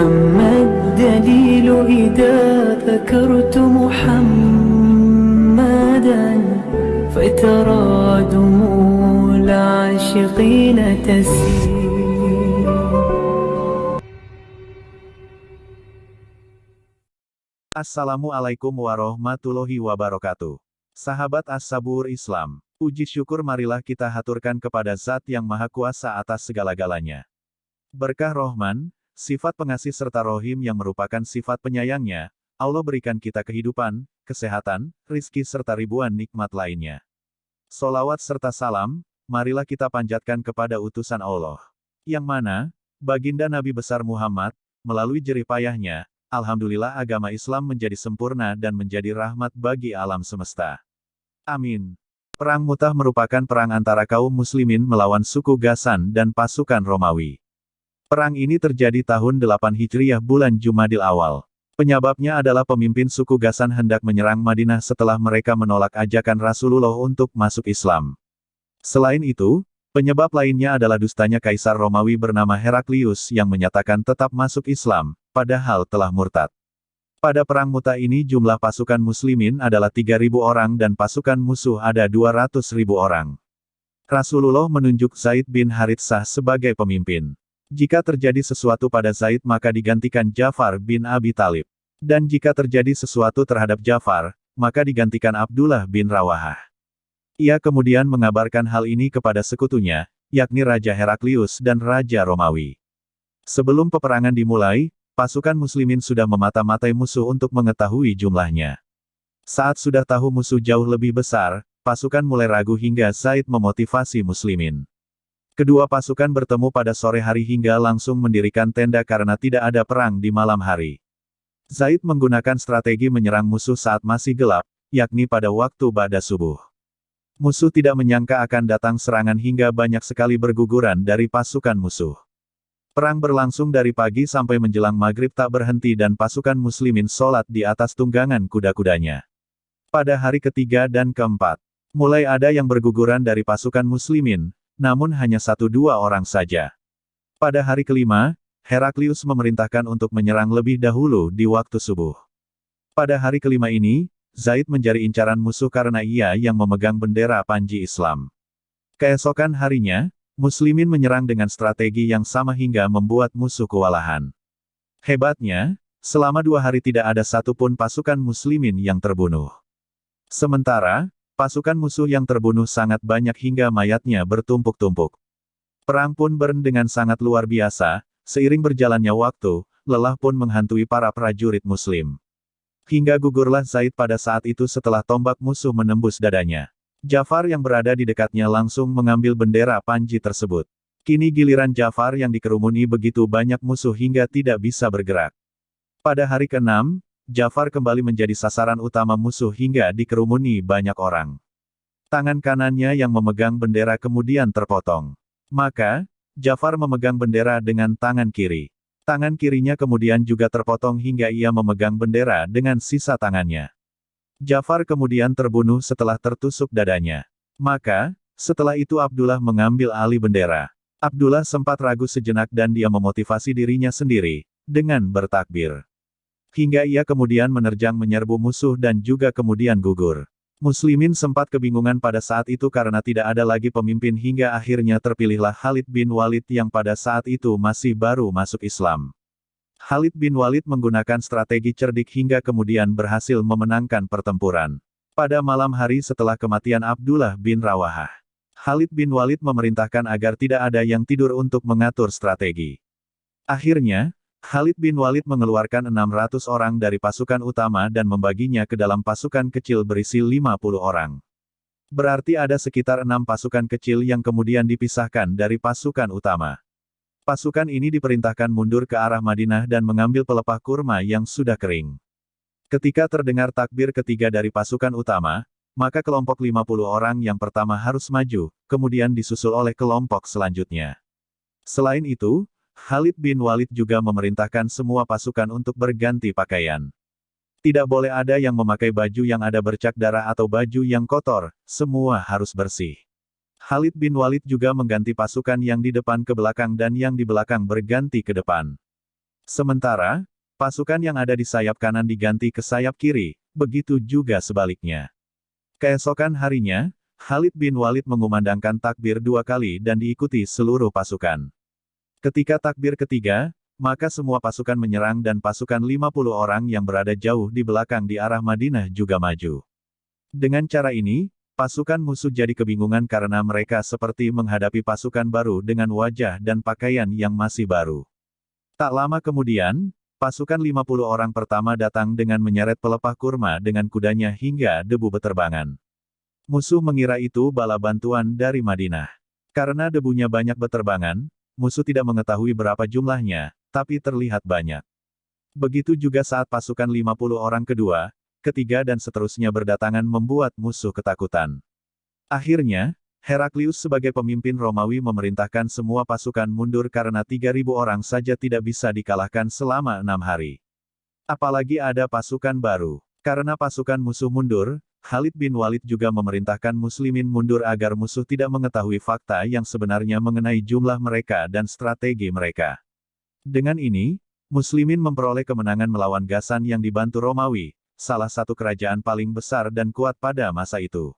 أما الدليل إذا ذكرت محمدا فترى دموع العاشقين تسيل Assalamualaikum warahmatullahi wabarakatuh. Sahabat As-Sabur Islam, puji syukur marilah kita haturkan kepada Zat yang Maha Kuasa atas segala-galanya. Berkah Rohman, sifat pengasih serta Rohim yang merupakan sifat penyayangnya, Allah berikan kita kehidupan, kesehatan, rizki serta ribuan nikmat lainnya. Solawat serta salam, marilah kita panjatkan kepada utusan Allah. Yang mana, baginda Nabi besar Muhammad, melalui jerih payahnya, Alhamdulillah agama Islam menjadi sempurna dan menjadi rahmat bagi alam semesta. Amin. Perang Mutah merupakan perang antara kaum muslimin melawan suku Gasan dan pasukan Romawi. Perang ini terjadi tahun 8 Hijriah bulan Jumadil awal. Penyebabnya adalah pemimpin suku Gasan hendak menyerang Madinah setelah mereka menolak ajakan Rasulullah untuk masuk Islam. Selain itu, penyebab lainnya adalah dustanya Kaisar Romawi bernama Heraklius yang menyatakan tetap masuk Islam, padahal telah murtad. Pada perang muta ini jumlah pasukan muslimin adalah 3.000 orang dan pasukan musuh ada 200.000 orang. Rasulullah menunjuk Zaid bin Haritsah sebagai pemimpin. Jika terjadi sesuatu pada Zaid maka digantikan Jafar bin Abi Talib. Dan jika terjadi sesuatu terhadap Jafar, maka digantikan Abdullah bin Rawahah. Ia kemudian mengabarkan hal ini kepada sekutunya, yakni Raja Heraklius dan Raja Romawi. Sebelum peperangan dimulai, pasukan muslimin sudah memata-matai musuh untuk mengetahui jumlahnya. Saat sudah tahu musuh jauh lebih besar, pasukan mulai ragu hingga Zaid memotivasi muslimin. Kedua pasukan bertemu pada sore hari hingga langsung mendirikan tenda karena tidak ada perang di malam hari. Zaid menggunakan strategi menyerang musuh saat masih gelap, yakni pada waktu bada subuh. Musuh tidak menyangka akan datang serangan hingga banyak sekali berguguran dari pasukan musuh. Perang berlangsung dari pagi sampai menjelang maghrib tak berhenti dan pasukan muslimin sholat di atas tunggangan kuda-kudanya. Pada hari ketiga dan keempat, mulai ada yang berguguran dari pasukan muslimin, namun hanya satu dua orang saja. Pada hari kelima, Heraklius memerintahkan untuk menyerang lebih dahulu di waktu subuh. Pada hari kelima ini, Zaid mencari incaran musuh karena ia yang memegang bendera panji Islam. Keesokan harinya, Muslimin menyerang dengan strategi yang sama hingga membuat musuh kewalahan. Hebatnya, selama dua hari tidak ada satupun pasukan Muslimin yang terbunuh. Sementara, pasukan musuh yang terbunuh sangat banyak hingga mayatnya bertumpuk-tumpuk. Perang pun bern dengan sangat luar biasa, Seiring berjalannya waktu, lelah pun menghantui para prajurit muslim. Hingga gugurlah Zaid pada saat itu setelah tombak musuh menembus dadanya. Jafar yang berada di dekatnya langsung mengambil bendera panji tersebut. Kini giliran Jafar yang dikerumuni begitu banyak musuh hingga tidak bisa bergerak. Pada hari ke-6, Jafar kembali menjadi sasaran utama musuh hingga dikerumuni banyak orang. Tangan kanannya yang memegang bendera kemudian terpotong. Maka, Jafar memegang bendera dengan tangan kiri. Tangan kirinya kemudian juga terpotong hingga ia memegang bendera dengan sisa tangannya. Jafar kemudian terbunuh setelah tertusuk dadanya. Maka, setelah itu Abdullah mengambil alih bendera. Abdullah sempat ragu sejenak dan dia memotivasi dirinya sendiri, dengan bertakbir. Hingga ia kemudian menerjang menyerbu musuh dan juga kemudian gugur. Muslimin sempat kebingungan pada saat itu karena tidak ada lagi pemimpin hingga akhirnya terpilihlah Khalid bin Walid yang pada saat itu masih baru masuk Islam. Khalid bin Walid menggunakan strategi cerdik hingga kemudian berhasil memenangkan pertempuran. Pada malam hari setelah kematian Abdullah bin Rawahah, Khalid bin Walid memerintahkan agar tidak ada yang tidur untuk mengatur strategi. Akhirnya, Khalid bin Walid mengeluarkan 600 orang dari pasukan utama dan membaginya ke dalam pasukan kecil berisi 50 orang. Berarti ada sekitar enam pasukan kecil yang kemudian dipisahkan dari pasukan utama. Pasukan ini diperintahkan mundur ke arah Madinah dan mengambil pelepah kurma yang sudah kering. Ketika terdengar takbir ketiga dari pasukan utama, maka kelompok 50 orang yang pertama harus maju, kemudian disusul oleh kelompok selanjutnya. Selain itu, Khalid bin Walid juga memerintahkan semua pasukan untuk berganti pakaian. Tidak boleh ada yang memakai baju yang ada bercak darah atau baju yang kotor, semua harus bersih. Khalid bin Walid juga mengganti pasukan yang di depan ke belakang dan yang di belakang berganti ke depan. Sementara, pasukan yang ada di sayap kanan diganti ke sayap kiri, begitu juga sebaliknya. Keesokan harinya, Khalid bin Walid mengumandangkan takbir dua kali dan diikuti seluruh pasukan. Ketika takbir ketiga, maka semua pasukan menyerang dan pasukan 50 orang yang berada jauh di belakang di arah Madinah juga maju. Dengan cara ini, pasukan musuh jadi kebingungan karena mereka seperti menghadapi pasukan baru dengan wajah dan pakaian yang masih baru. Tak lama kemudian, pasukan 50 orang pertama datang dengan menyeret pelepah kurma dengan kudanya hingga debu beterbangan. Musuh mengira itu bala bantuan dari Madinah. Karena debunya banyak beterbangan, musuh tidak mengetahui berapa jumlahnya, tapi terlihat banyak. Begitu juga saat pasukan 50 orang kedua, ketiga dan seterusnya berdatangan membuat musuh ketakutan. Akhirnya, Heraklius sebagai pemimpin Romawi memerintahkan semua pasukan mundur karena 3.000 orang saja tidak bisa dikalahkan selama enam hari. Apalagi ada pasukan baru. Karena pasukan musuh mundur, Khalid bin Walid juga memerintahkan muslimin mundur agar musuh tidak mengetahui fakta yang sebenarnya mengenai jumlah mereka dan strategi mereka. Dengan ini, muslimin memperoleh kemenangan melawan Gasan yang dibantu Romawi, salah satu kerajaan paling besar dan kuat pada masa itu.